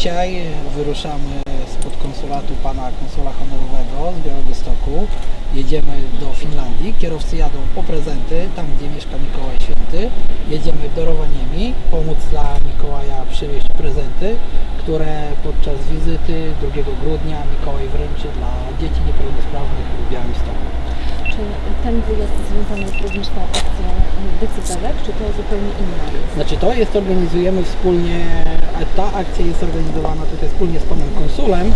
Dzisiaj wyruszamy spod konsulatu pana konsula honorowego z Białegostoku. Jedziemy do Finlandii. Kierowcy jadą po prezenty, tam gdzie mieszka Mikołaj Święty. Jedziemy do Rovaniemi, pomóc dla Mikołaja przywieźć prezenty, które podczas wizyty 2 grudnia Mikołaj wręczy dla dzieci niepełnosprawnych w Białymstoku. Czy ten wyjazd związany jest również tą akcją decydelek, czy to zupełnie inna jest? Znaczy to jest, organizujemy wspólnie, ta akcja jest organizowana tutaj wspólnie z panem konsulem,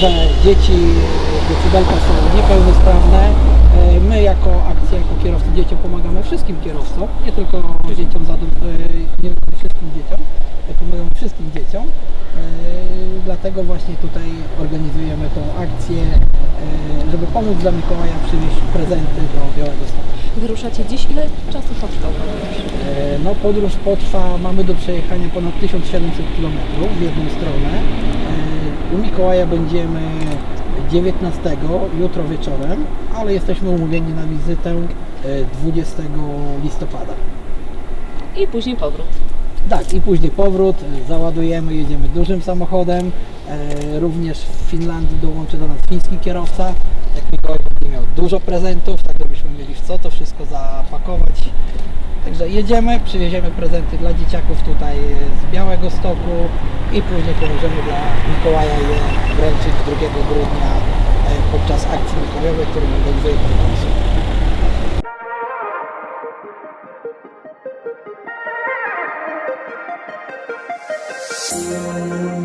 że dzieci decybelka są niepełnosprawne. E, My jako akcja, jako kierowcy dzieciom pomagamy wszystkim kierowcom, nie tylko dzieciom e, nie tylko wszystkim dzieciom, pomagamy wszystkim dzieciom. E, Dlatego właśnie tutaj organizujemy tą akcję, żeby pomóc dla Mikołaja przywieźć prezenty do Białego Stoku. Wyruszacie dziś, ile czasu potrwa podróż? No podróż potrwa, mamy do przejechania ponad 1700 km w jedną stronę. U Mikołaja będziemy 19 jutro wieczorem, ale jesteśmy umówieni na wizytę e, 20 listopada. I później powrót. Tak, i później powrót, e, załadujemy, jedziemy dużym samochodem. E, Również w Finlandii dołączy do nas fiński kierowca. Jak Mikołaj będzie miał dużo prezentów, tak żebyśmy mieli w co to wszystko zapakować. Także jedziemy, przywieziemy prezenty dla dzieciaków tutaj z Białego Stoku i później pomożemy dla Mikołaja je wręczyć 2 grudnia e, podczas akcji Mikołajowej, którą organizuje pan Deus.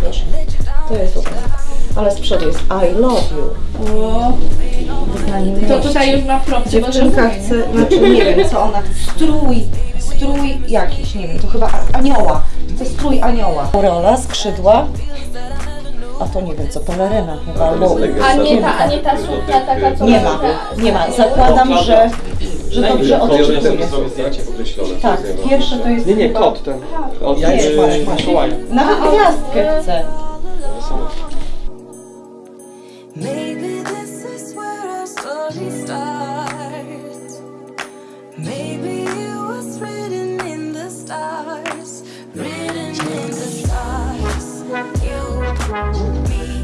Proszę. To jest obrazek. Ale z przodu jest I love you. Wyznanie To miłości. tutaj już ma propcie, bo Dziewczynka chce, znaczy nie wiem co ona chce, strój, strój jakiś, nie wiem, to chyba anioła, to strój anioła. Rola, skrzydła, a to nie wiem co, peleryna chyba, albo A nie ta, a nie ta suknia taka, co nie ma, nie ma, zakładam, że, że dobrze podkreślone. Tak, pierwsze to jest Nie, nie, chyba- kot ten. Od Ja już masz, masz. Mikołaja. Nawet gwiazdkę chcę. Maybe this is where our story starts. Maybe it was written in the stars, written in the stars. You me.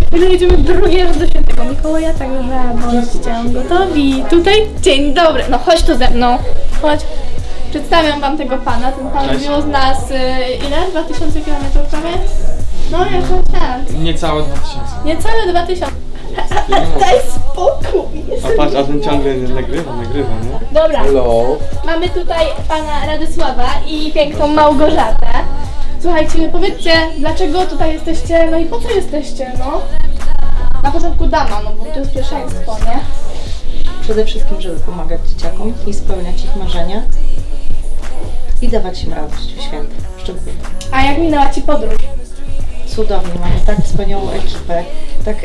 Chwilę jedziemy drugi raz do świętego Mikołaja, także bądźcie gotowi. Tutaj, dzień dobry, no chodź tu ze mną, chodź. Przedstawiam wam tego pana, ten pan wziął z nas y, ile? 2000 km prawie? No jakoś tak, Niecałe 2000. niecałe 2000. Daj spokój! A patrz, a ten ciągle nagrywa, nagrywa, nie? Dobra, mamy tutaj pana Radosława i piękną Małgorzatę. Słuchajcie, powiedzcie, dlaczego tutaj jesteście, no i po co jesteście, no? Na początku dama, no bo to jest pierwszeństwo, nie? Przede wszystkim, żeby pomagać dzieciakom i spełniać ich marzenia i dawać im radość w święta, szczególnie. A jak minęła Ci podróż? Cudownie, mamy tak wspaniałą ekipę, tak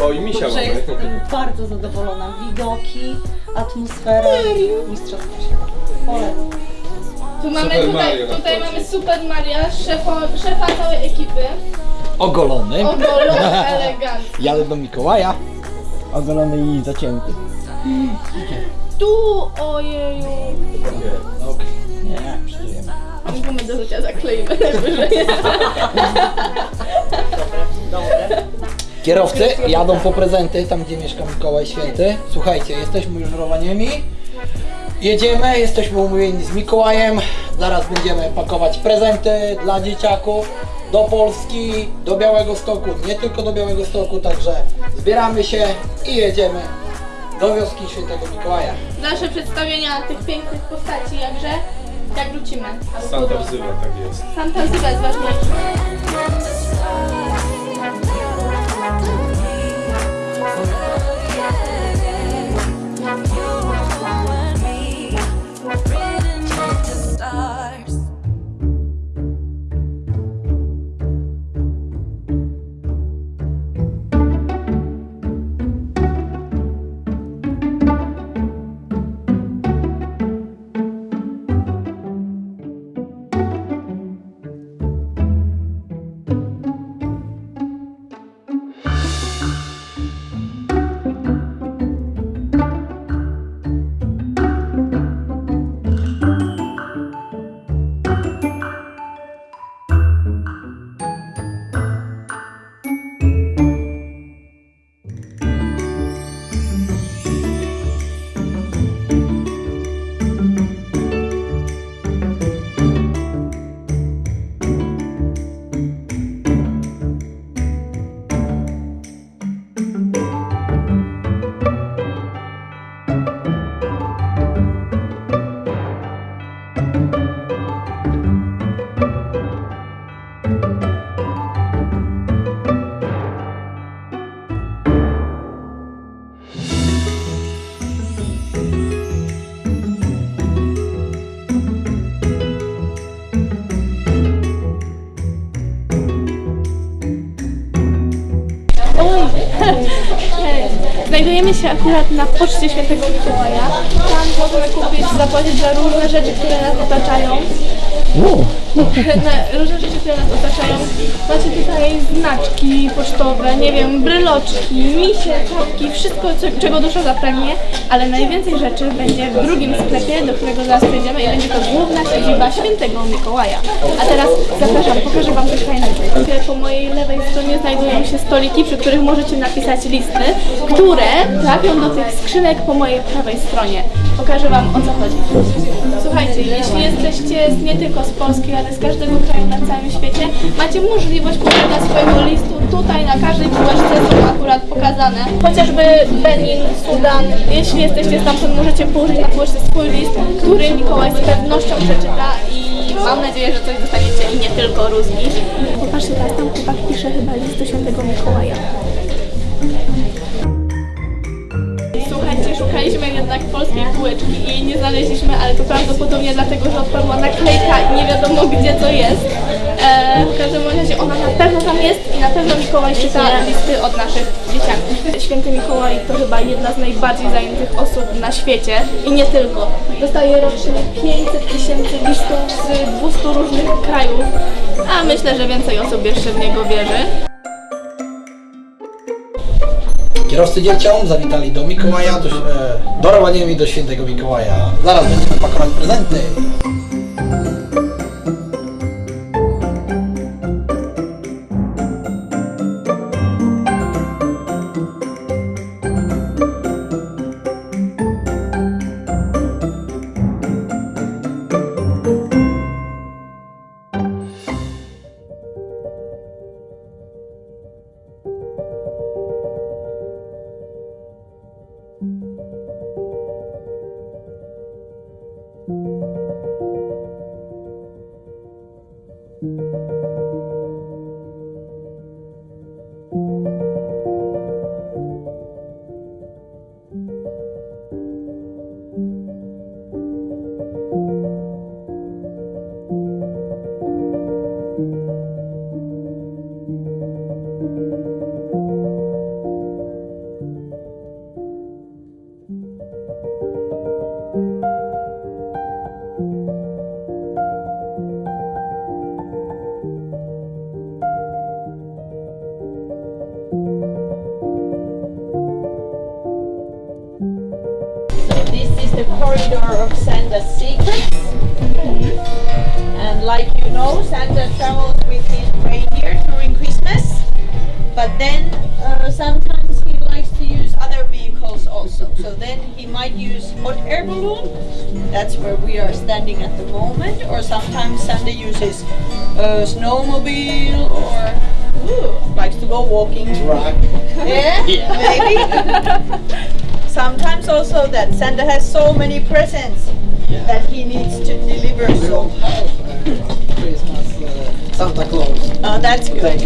O, i misia że jestem bardzo zadowolona. Widoki, atmosfera, mistrzostwo świata. Tu mamy Super tutaj, Mario na tutaj mamy Super Maria, szefa, szefa całej ekipy. Ogolony. Ogolony, elegancki. Jadę do Mikołaja. ogolony i zacięty. Tu, ojeju. Okej. Nie, przeżyjemy. Gumę do życia zakleimy najwyżej. Kierowcy jadą po prezenty, tam gdzie mieszka Mikołaj Święty. Słuchajcie, jesteśmy już w Rowaniemi. Jedziemy, jesteśmy umówieni z Mikołajem. Zaraz będziemy pakować prezenty dla dzieciaków do Polski, do Białego Stoku, nie tylko do Białego Stoku, także zbieramy się i jedziemy do wioski Świętego Mikołaja. Nasze przedstawienia tych pięknych postaci, jakże, jak wrócimy. Santa wzywa, tak jest. Santa wzywa jest ważniejszy. Znajdujemy się akurat na poczcie świętego Mikołaja. Tam możemy kupić, zapłacić za różne rzeczy, które nas otaczają. Na różne rzeczy, które nas otaczają. Macie tutaj znaczki pocztowe, nie wiem, bryloczki, misie, czapki, wszystko, co, czego dusza zapragnie, ale najwięcej rzeczy będzie w drugim sklepie, do którego zaraz przejdziemy i będzie to główna siedziba świętego Mikołaja. A teraz zapraszam, pokażę Wam coś fajnego. Po mojej lewej stronie znajdują się stoliki, przy których możecie napisać listy, które trafią do tych skrzynek po mojej prawej stronie. Pokażę Wam o co chodzi. Słuchajcie, jeśli jesteście nie tylko z Polski, ale z każdego kraju na całym świecie, macie możliwość pobrania swojego listu tutaj na każdej półeczce są akurat pokazane. Chociażby Benin, Sudan, jeśli jesteście stamtąd, możecie położyć na półeczce swój list, który Mikołaj z pewnością przeczyta i mam nadzieję, że coś dostaniecie i nie tylko rózgi. Popatrzcie, teraz tam chłopak pisze chyba list do świętego Mikołaja. Szukaliśmy jednak polskiej półeczki i jej nie znaleźliśmy, ale to prawdopodobnie dlatego, że odpadła naklejka i nie wiadomo gdzie to jest. E, w każdym razie ona na pewno tam jest i na pewno Mikołaj czyta listy od naszych dzieciaków. Święty Mikołaj to chyba jedna z najbardziej zajętych osób na świecie i nie tylko. Dostaje rocznie 500 tysięcy listów z 200 różnych krajów, a myślę, że więcej osób jeszcze w niego wierzy. Kierowcy dzieciom zawitali do Mikołaja, do, e, do Rovaniemi, do świętego Mikołaja. Zaraz będziemy pakować prezenty. Corridor of Santa's secrets. And like you know, Santa travels with his reindeer during Christmas. But then uh, sometimes he likes to use other vehicles also. So then he might use hot air balloon. That's where we are standing at the moment. Or sometimes Santa uses a snowmobile or ooh, likes to go walking. Right. Yeah, maybe. Sometimes also that Santa has so many presents that he needs to deliver. So Christmas uh, Santa Claus. uh, that's good.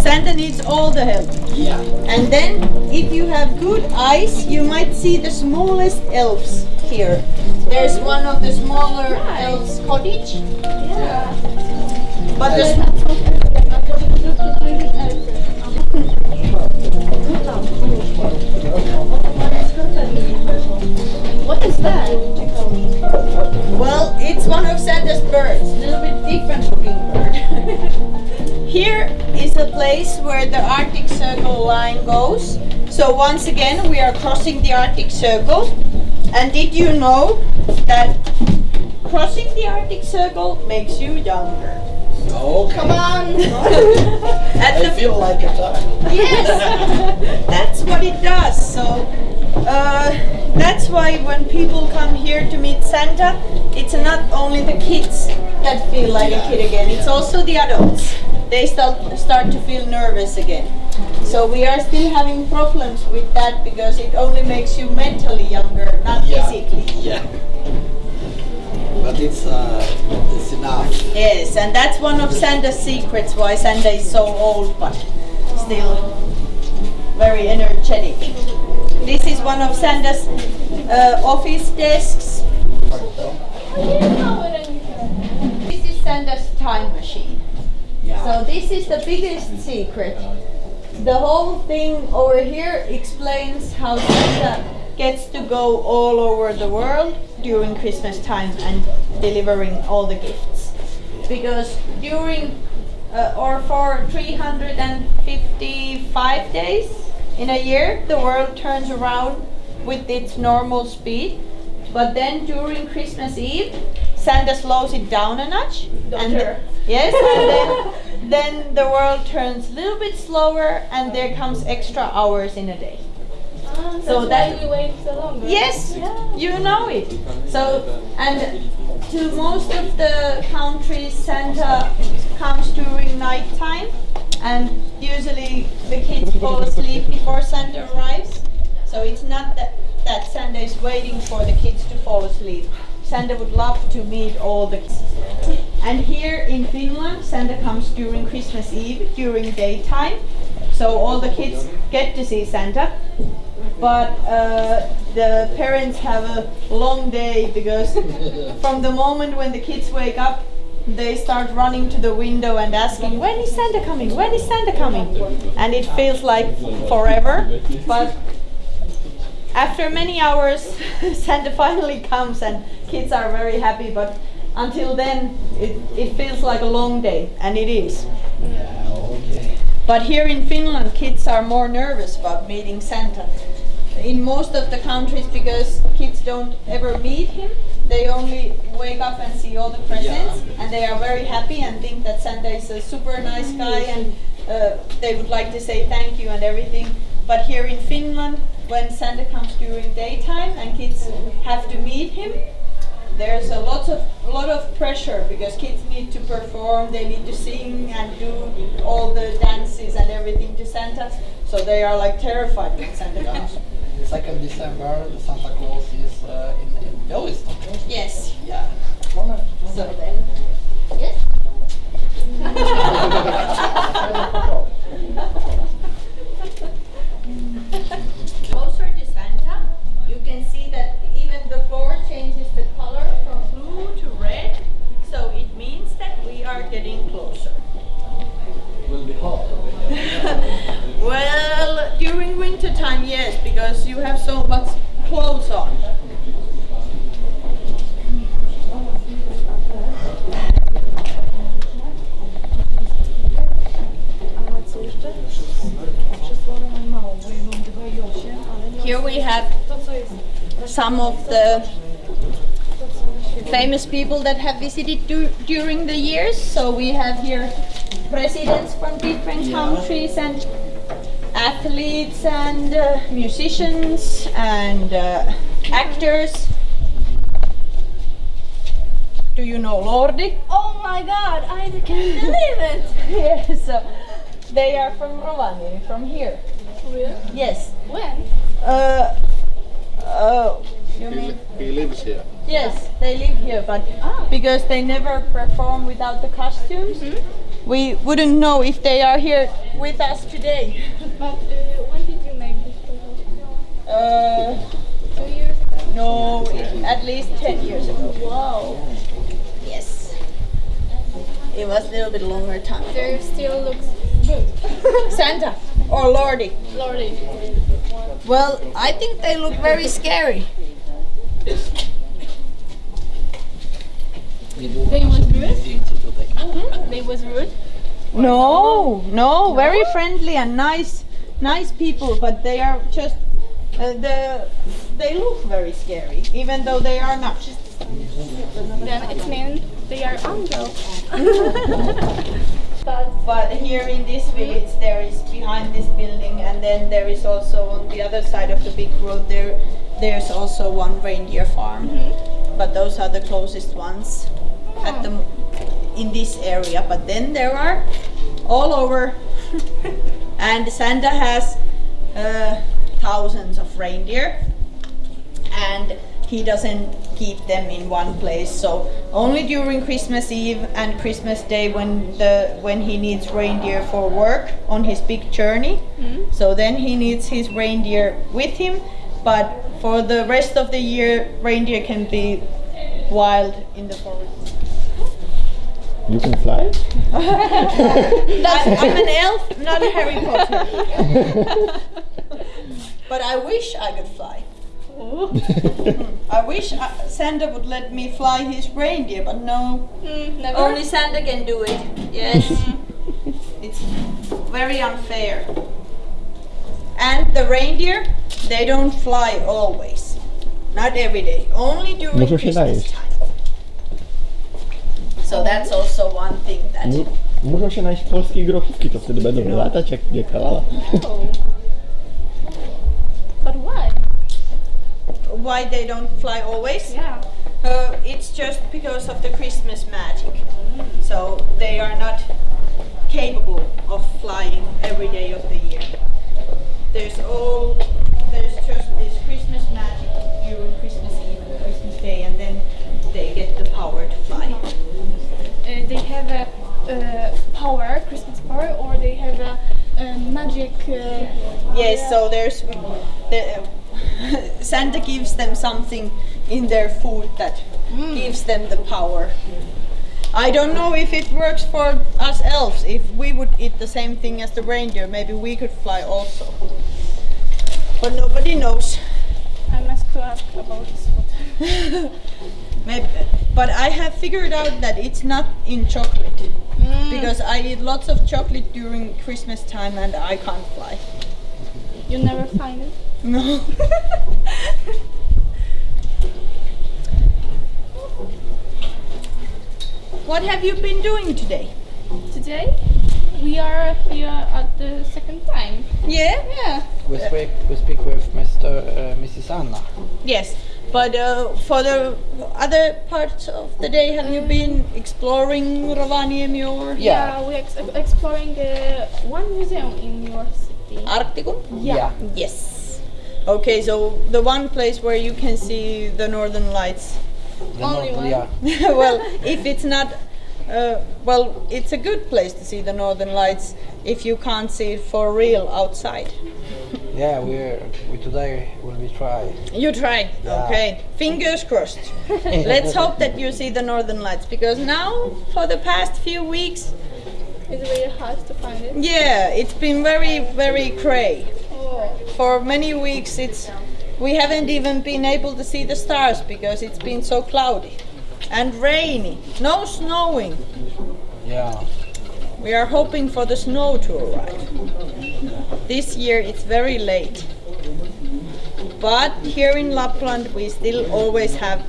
Santa needs all the help. Yeah. And then, if you have good eyes, you might see the smallest elves here. There's one of the smaller elves cottage. Yeah. But the that? Well, it's one of Santa's birds, a little bit different looking bird. Here is a place where the Arctic Circle line goes. So once again, we are crossing the Arctic Circle. And did you know that crossing the Arctic Circle makes you younger? Okay. Come on! I the feel like a child. Yes, that's what it does. So uh, that's why when people come here to meet Santa, it's not only the kids that feel like a kid again. It's also the adults. They start start to feel nervous again. So we are still having problems with that because it only makes you mentally younger, not Yeah. physically. Yeah. But it's uh, it's enough. Yes, and that's one of Santa's secrets why Santa is so old but still very energetic. This is one of Santa's uh, office desks. This is Santa's time machine. So this is the biggest secret. The whole thing over here explains how Santa gets to go all over the world during Christmas time and delivering all the gifts. Because during uh, or for 355 days in a year, the world turns around with its normal speed. But then during Christmas Eve, Santa slows it down a notch. and Doctor. yes, and then, then the world turns a little bit slower, and there comes extra hours in a day. Ah, So that we wait so long. Yes, you know it. So, and to most of the countries, Santa comes during night time, and usually the kids fall asleep before Santa arrives. So it's not that, that Santa is waiting for the kids to fall asleep. Santa would love to meet all the kids. And here in Finland, Santa comes during Christmas Eve, during daytime. So all the kids get to see Santa but uh, the parents have a long day because from the moment when the kids wake up they start running to the window and asking when is santa coming? When is santa coming? And it feels like forever but after many hours santa finally comes and kids are very happy but until then it, it feels like a long day and it is. But here in Finland, kids are more nervous about meeting Santa. In most of the countries, because kids don't ever meet him, they only wake up and see all the presents, and they are very happy and think that Santa is a super nice guy, and uh, they would like to say thank you and everything. But here in Finland, when Santa comes during daytime and kids have to meet him, there's a lot of lot of pressure because kids need to perform, they need to sing and do all the dances and everything to Santa. So they are like terrified when Santa comes. Second December, the Santa Claus is uh, in, in Białystok. Yes. Yeah. So then, yes. Closer to Santa, you can see that even the floor changes the color from blue to red. So it means that we are getting Well, during winter time, yes, because you have so much clothes on. Here we have some of the famous people that have visited du- during the years. So we have here presidents from different countries and athletes and uh, musicians and uh, actors. Do you know Lordi? Oh my god, I can't believe it! yes, so they are from Rovaniemi, from here. Really? Yes. When? Uh, oh, you mean? He lives here. Yes, they live here, but because they never perform without the costumes, we wouldn't know if they are here with us today. But uh, when did you make this photo? Uh, Two years ago? no, it- at least 10 years ago. Wow. Yes. It was a little bit longer time. There still looks good. Santa or Lordi. Lordi. Well, I think they look very scary. They was rude? They was rude? No, no, very friendly and nice, nice people, but they are just uh, the they look very scary, even though they are not. Then it means they are angels. But here in this village, there is behind this building, and then there is also on the other side of the big road. There, there's also one reindeer farm, but those are the closest ones at the m- in this area. But then there are all over, and Santa has uh, thousands of reindeer, and he doesn't keep them in one place. So only during Christmas Eve and Christmas Day when the when he needs reindeer for work on his big journey. So then he needs his reindeer with him, but for the rest of the year reindeer can be wild in the forest. You can fly? I, I'm an elf, not a Harry Potter. but I wish I could fly. I wish uh, Santa would let me fly his reindeer, but no, Mm, never. only Santa can do it. Yes, it's very unfair. And the reindeer, they don't fly always, not every day, only during Christmas najeść. time. So that's also one thing that. Mu- Muszą się najeść polskiej grochówki, to wtedy będą latać jak, jak lala. But why? why they don't fly always? Yeah. Uh, it's just because of the Christmas magic. So they are not capable of flying every day of the year. There's all there's just they have a uh, power, Christmas power, or they have a, uh magic. Uh, Yes, so there's the, Santa gives them something in their food that gives them the power. I don't know if it works for us elves. If we would eat the same thing as the reindeer, maybe we could fly also. But nobody knows. I must ask about this food. Maybe, but I have figured out that it's not in chocolate because I eat lots of chocolate during Christmas time and I can't fly. You never find it. No. what have you been doing today? Today we are here at the second time. Yeah? Yeah. We speak, we speak with Mr. Uh, Mrs. Anna. Yes. But uh, for the other parts of the day, have you been exploring Rovaniemi or Yeah. we ex- exploring uh, one museum in your city. Arktikum? Yeah. Yes. Okay, so the one place where you can see the northern lights. The Only Nord- one? Yeah. well, if it's not, uh, well, it's a good place to see the northern lights if you can't see it for real outside. Yeah, we're we today will be try. You try, Yeah. okay? Fingers crossed. Let's hope that you see the northern lights because now, for the past few weeks, It's really hard to find it. yeah, it's been very, very cray. Oh. For many weeks, it's we haven't even been able to see the stars because it's been so cloudy and rainy. No snowing. Yeah. We are hoping for the snow to arrive. This year it's very late. But here in Lapland we still always have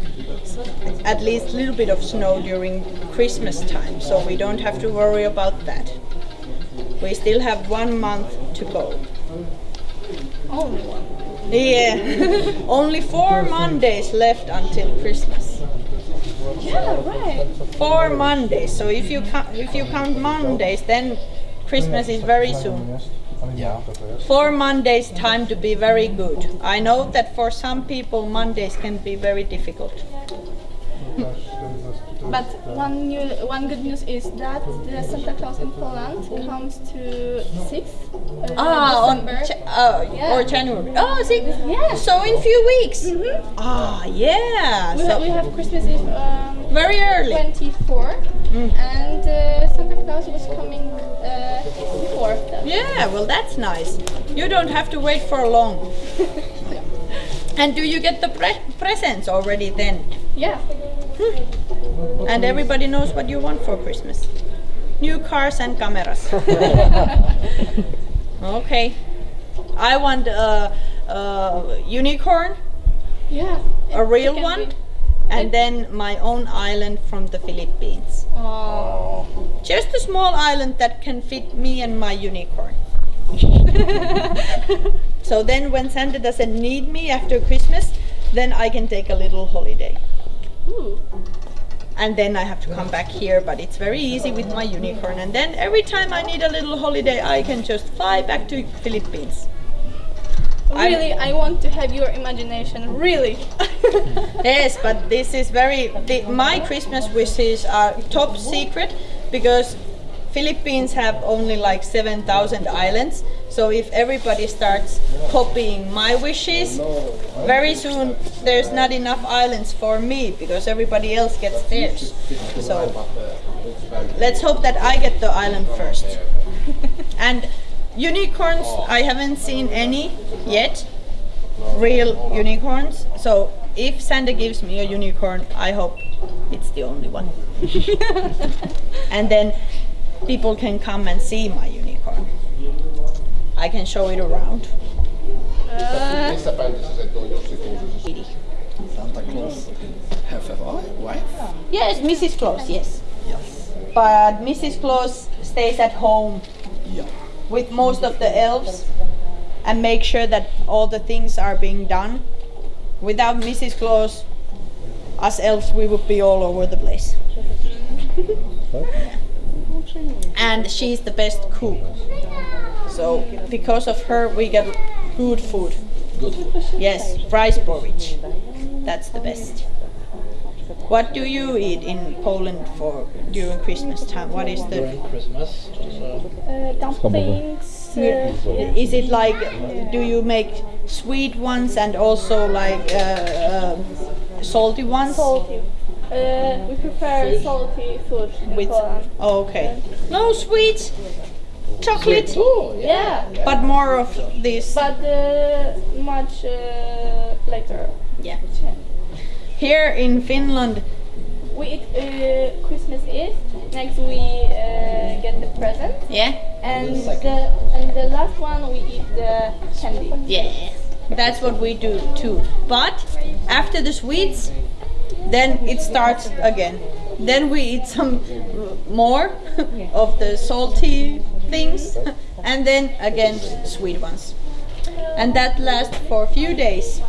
at least a little bit of snow during Christmas time, so we don't have to worry about that. We still have one month to go. Only one. Yeah, only four Mondays left until Christmas. Yeah, right. Four Mondays. So if you count, if you count Mondays, then Christmas is very soon. Yeah. For Mondays, time to be very good. I know that for some people, Mondays can be very difficult. But one new, one good news is that the Santa Claus in Poland comes to 6th uh, Ah, on. Uh, Yeah. or January. Oh, see, Yeah. so in few weeks. Mhm. Ah, yeah. We, ha- we have Christmas Eve um, very early. 24 Mm. and uh, Santa Claus was coming uh, before that. Yeah, well, that's nice. You don't have to wait for long. and do you get the pre- presents already then? Yeah. And everybody knows what you want for Christmas. New cars and cameras. okay. I want a, a unicorn, Yeah. a real one, be- and then my own island from the Philippines. Oh. Just a small island that can fit me and my unicorn. so then when Santa doesn't need me after Christmas, then I can take a little holiday. Ooh. And then I have to come back here. But it's very easy with my unicorn. And then every time I need a little holiday, I can just fly back to Philippines. Really, I want to have your imagination. Really. Yes, but this is very. The, my Christmas wishes are top secret because Philippines have only like seven thousand islands. So if everybody starts copying my wishes, very soon there's not enough islands for me because everybody else gets theirs. So let's hope that I get the island first. and unicorns, I haven't seen any yet. Real unicorns. So if Santa gives me a unicorn, I hope it's the only one. and then people can come and see my unicorn. I can show it around. Uh, Santa Claus have a wife? Yes, Mrs. Claus, yes. yes. But Mrs. Claus stays at home Yeah. with most of the elves and make sure that all the things are being done Without Mrs. Claus, us elves, we would be all over the place. and she's the best cook. So because of her, we get good food. Good. Yes, rice porridge. That's the best. What do you eat in Poland for during Christmas time? What is the? During Christmas. So Uh, dumplings. Uh, Is it like? Do you make sweet ones and also like uh, um salty ones? salty. Uh, we prefer salty food in With Poland. oh, okay. No sweets, chocolate, Yeah, but more of this. but uh, much uh, later. Yeah. Here in Finland, We eat uh, Christmas Eve. Next we uh, get the present, yeah, and the and the last one we eat the candy. yeah, that's what we do too. But after the sweets, then it starts again. Then we eat some more of the salty things, and then again sweet ones, and that lasts for a few days.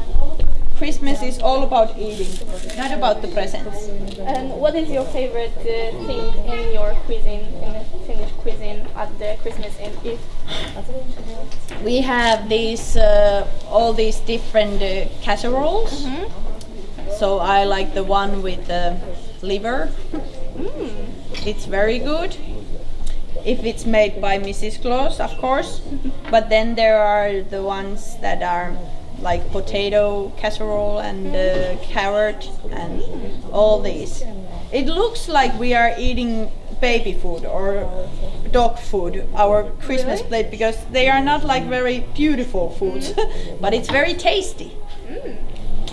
Christmas is all about eating, not about the presents. And what is your favorite uh, thing in your cuisine, in the Finnish cuisine at the Christmas Eve? We have these uh, all these different uh, casseroles. So I like the one with the liver. It's very good. If it's made by Mrs. Claus, of course. but then there are the ones that are like potato casserole and uh, carrot and all these. It looks like we are eating baby food or dog food, our Christmas plate, because they are not like very beautiful foods, but it's very tasty.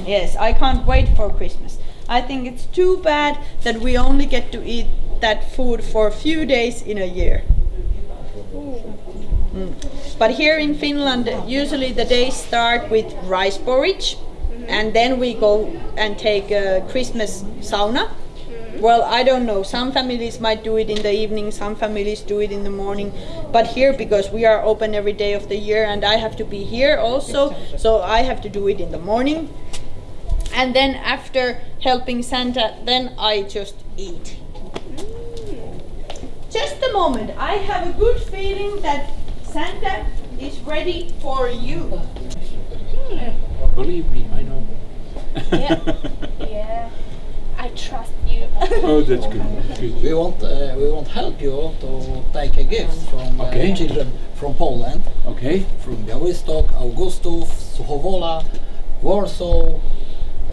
Yes, I can't wait for Christmas. I think it's too bad that we only get to eat that food for a few days in a year. Mm. But here in Finland, usually the days start with rice porridge, and then we go and take a Christmas sauna. Well, I don't know. Some families might do it in the evening, some families do it in the morning. But here, because we are open every day of the year and I have to be here also, so I have to do it in the morning. And then after helping Santa, then I just eat. Just a moment. I have a good feeling that Santa is ready for you. Believe me, I know. Yeah. yeah. I trust you. oh, that's good. good. We want uh, we want help you to take a gift from uh, Okay. children from Poland, Okay. from Białystok, Augustów, Suchowola, Warsaw.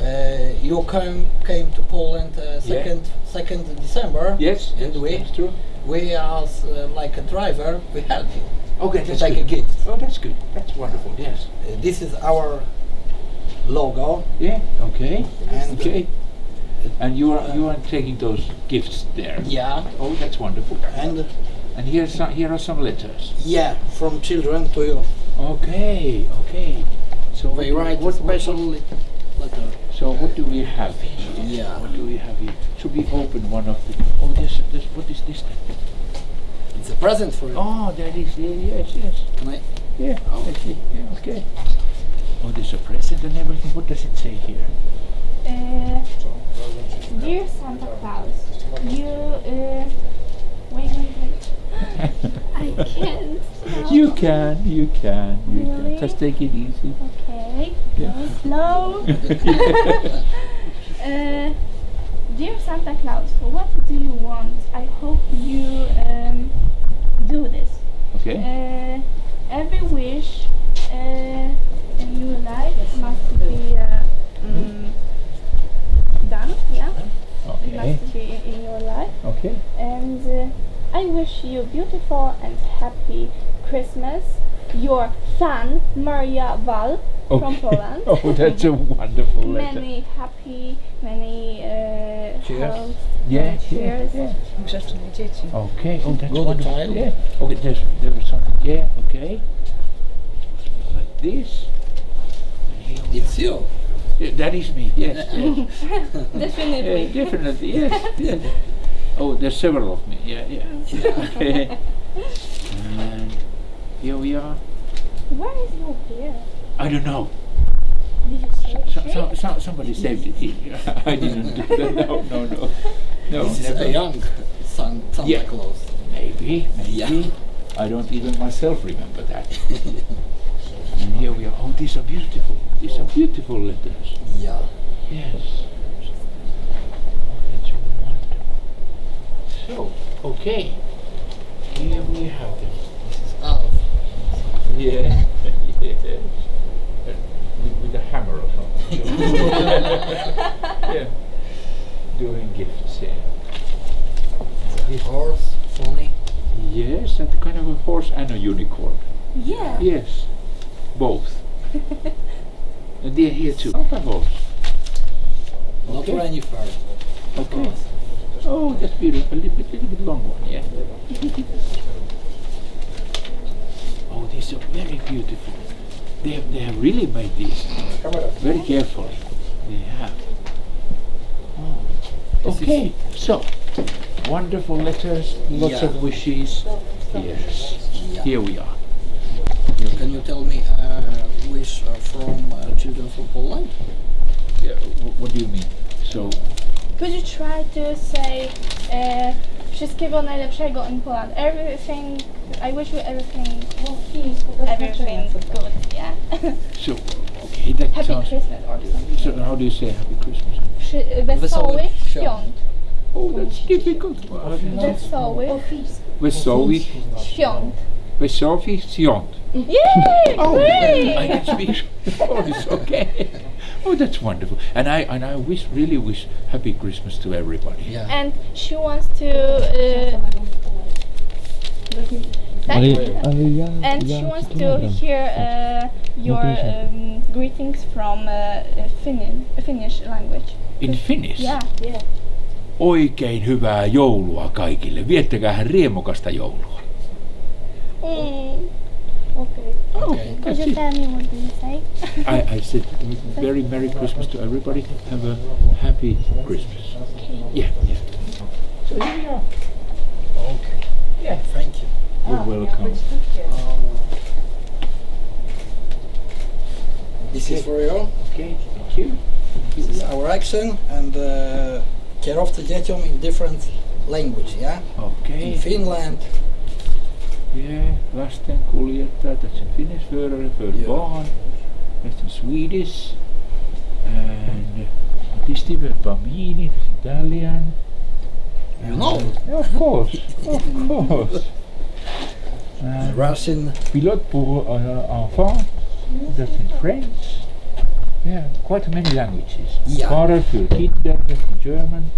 Uh, you came came to Poland uh, second second December. Yes. and yes, we That's true. We as uh, like a driver we help you Okay, that's good. a gift. Oh, that's good. That's wonderful. Yes. Uh, this is our logo Yeah. Okay. and Okay. And you are you are taking those gifts there. yeah Oh, that's wonderful. and And here's some, here are some letters. yeah from children to you. Okay. Okay. So They what, write what, special letter. So what do we have here? Yeah. What do we have here? Should we open one of the? Oh, this this what is this? Then? It's a present for you. Oh, that is yeah, yes yes. Can I? Yeah. Oh. I see. Yeah. Okay. Oh, there's a present and everything. What does it say here? Uh, dear Santa Claus, you uh, wait, wait, wait. I can't. You can, you can, you Really? can. Just take it easy. Okay, Yeah. go slow. uh, dear Santa Claus, what do you want? I hope you um, do this. Okay. Uh, every wish uh, in your life must be uh, mm, done. Yeah, it Okay. must be in, in your life. Okay. And uh, I wish you beautiful and happy Christmas. Your son, Maria Val from Poland. Oh, that's a wonderful letter. Many happy, many uh, Cheers. health, Yeah, yeah, cheers. yeah. Grzeczne dzieci. Okay. Oh, that's Good wonderful. child. Yeah. Okay. There's there was something. Yeah. Okay. Like this. And It's you. Yeah, that is me. Yes. yes. Definitely. Yeah, definitely. Yes. yes. Oh, there's several of me. Yeah. Yeah. Okay. and here we are. Where is your beer? I don't know. So, so, so, somebody saved it here. I didn't do that. No, no, no. No, This is a young San, Santa Yeah. Claus. Maybe, maybe. Yeah. I don't even myself remember that. and here we are. Oh, these are beautiful. These are beautiful letters. Yeah. Yes. Oh, that's wonderful. So, okay. Here we have them. This is Alf. Yeah. yes. Uh, with, with a hammer or something. yeah. Doing gifts, yeah. This horse, pony. Yes, and kind of a horse and a unicorn. Yeah. Yes, both. and they're here too. Santa horse. Not Okay. Renny fur. Okay. Oh, just beautiful. A little bit, little bit long one, yeah. oh, these are very beautiful. They have, they have really made these very carefully. They have. Oh. Okay, so wonderful letters, lots Yeah. of wishes. Yes, Yeah. here we are. Can you tell me a wish uh, from uh, children from Poland? Yeah, what do you mean? So, Could you try to say uh, wszystkiego najlepszego in Poland? Everything, I wish you everything, everything good, yeah. so okay, that Happy sounds. Christmas or something. So, how do you say Happy Christmas? Przy, Wesołych wesołych świąt. świąt. Oh, that's difficult. Wesołych Wesołych, świąt. wesołych świąt. Yay! Oh, I Great! can speak Polish. Okay. Oh, that's wonderful. And I and I wish really wish happy Christmas to everybody. Yeah. And she wants to. Uh. And she wants to hear uh, your um, greetings from uh, Finnish, Finnish language. In Finnish. Yeah. Yeah. Oikein hyvää joulua kaikille. Viettäkää riemukasta joulua. Mm. Okay. Okay. Could That's you it. tell me what do you say? I, I said very Merry Christmas to everybody. Have a happy Christmas. Okay. Yeah, yeah. So here we are. Okay. Yeah. Thank you. You're welcome. This is for you. Okay, thank you. This is our action and uh, kierowcy dzieciom in different language, yeah? Okay. In Finland, Yeah, lasten kuljettaja, that's in Finnish, förare för Ja. barn. That's in Swedish. And distributor bambini, that's Italian. you know, Yeah, of course, of course. And Russian, pilote pour uh, enfants, that's in French. Yeah, quite many languages. Ja. Fahrer für Kinder, that's in German.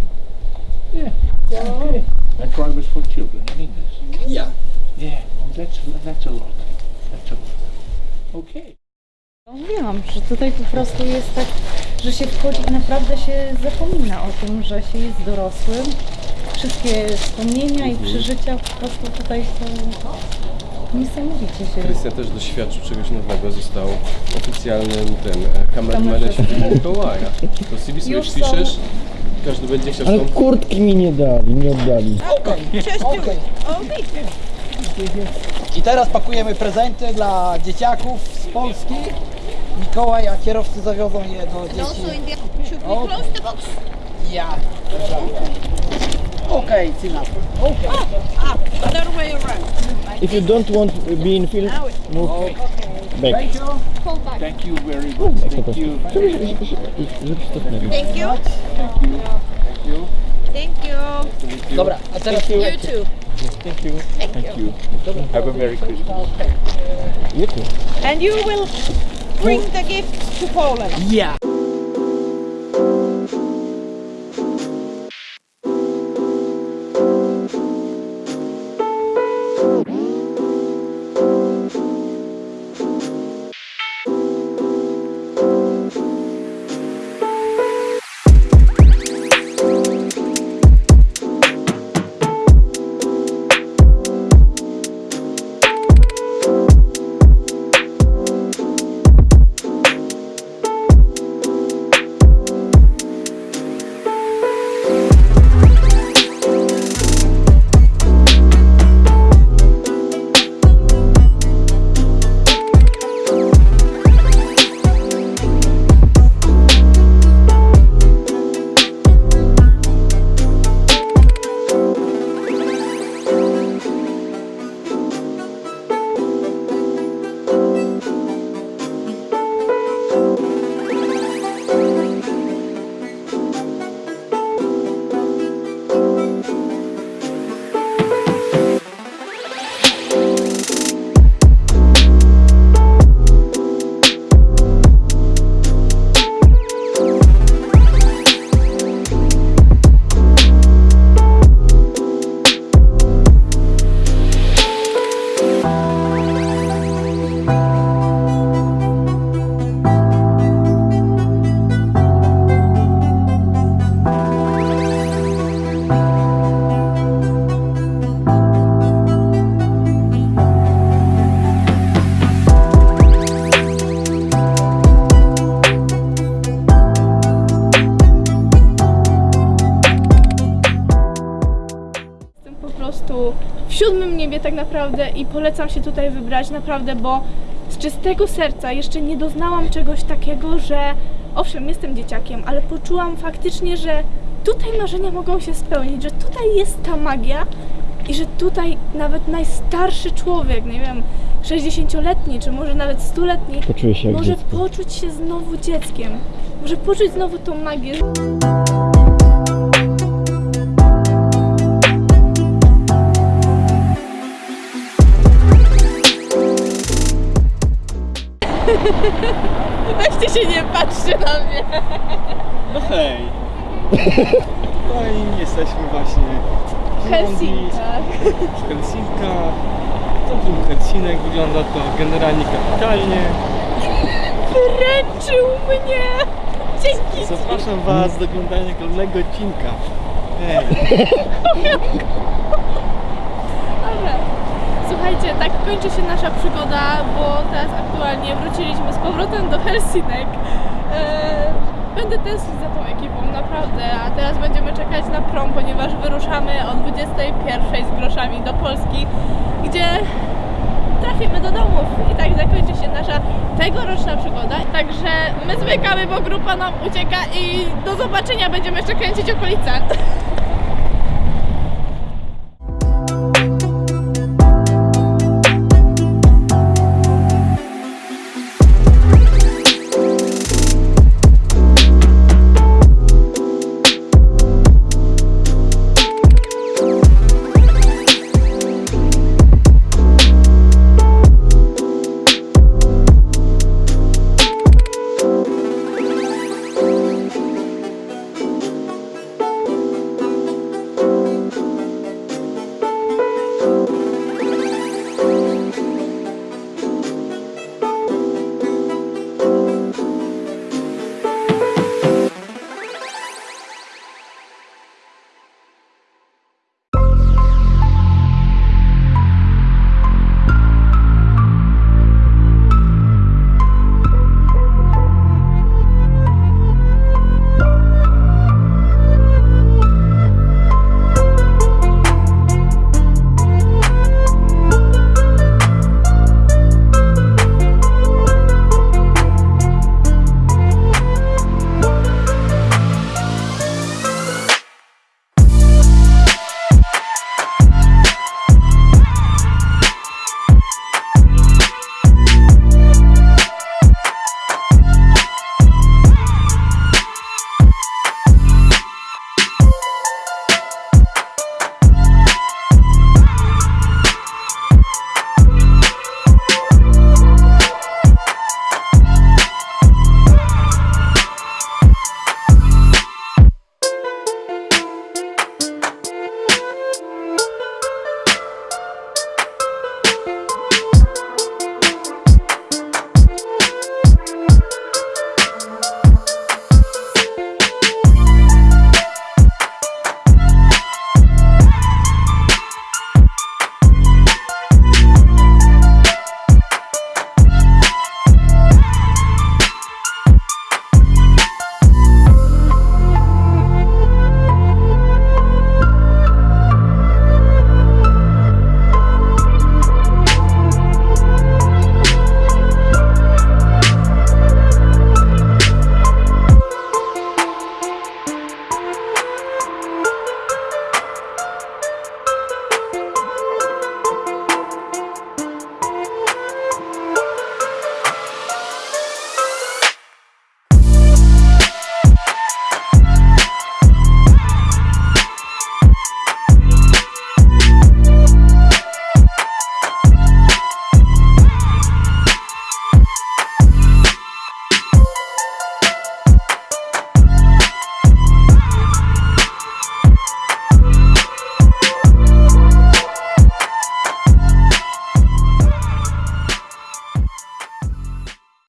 Yeah, okay. And drivers for children in English. yeah. Yeah, oh, that's that's a lot. That's a lot. Okay. Mówiłam, że tutaj po prostu jest tak, że się wchodzi i naprawdę się zapomina o tym, że się jest dorosłym. Wszystkie wspomnienia i przeżycia po prostu tutaj są niesamowicie się Krystian też doświadczył czegoś nowego, został oficjalnym tym e, kamermanem świętego Mikołaja. To CV sobie Już są- wpiszesz, każdy będzie chciał Ale kurtki mi nie dali, nie oddali. I teraz pakujemy prezenty dla dzieciaków z Polski. Mikołaj, a kierowcy zawiozą je do dzieci. Should we close the box? Ja. Okej, Cina. Okej. Other way around. If you don't want to be in film, move back. Thank you. Thank you very much. Thank you. Żebyś cofnęli. Thank you. Thank you. Thank you. Thank you. Dobra, a teraz You too. Thank you. Thank you. Have a Merry Christmas. You too. And you will bring the gift to Poland. ja. Polecam się tutaj wybrać naprawdę, bo z czystego serca jeszcze nie doznałam czegoś takiego, że owszem, jestem dzieciakiem, ale poczułam faktycznie, że tutaj marzenia mogą się spełnić, że tutaj jest ta magia i że tutaj nawet najstarszy człowiek, nie wiem, 60-letni, czy może nawet 100-letni, Poczuję się jak może dziecko. poczuć się znowu dzieckiem. Może poczuć znowu tą magię. Weźcie się nie patrzcie na mnie. No hej! No i jesteśmy właśnie W Helsinkach. w Helsinkach. Centrum Helsinek wygląda to generalnie kapitalnie. Wręczył mnie. Dzięki. Zapraszam Was do oglądania kolejnego odcinka. Hej! Słuchajcie, tak kończy się nasza przygoda, bo teraz aktualnie wróciliśmy z powrotem do Helsinek. Eee, Będę tęsknić za tą ekipą, naprawdę, a teraz będziemy czekać na prom, ponieważ wyruszamy o 21 z groszami do Polski, gdzie trafimy do domów i tak zakończy się nasza tegoroczna przygoda. Także my zmykamy, bo grupa nam ucieka i do zobaczenia, będziemy jeszcze kręcić okolice.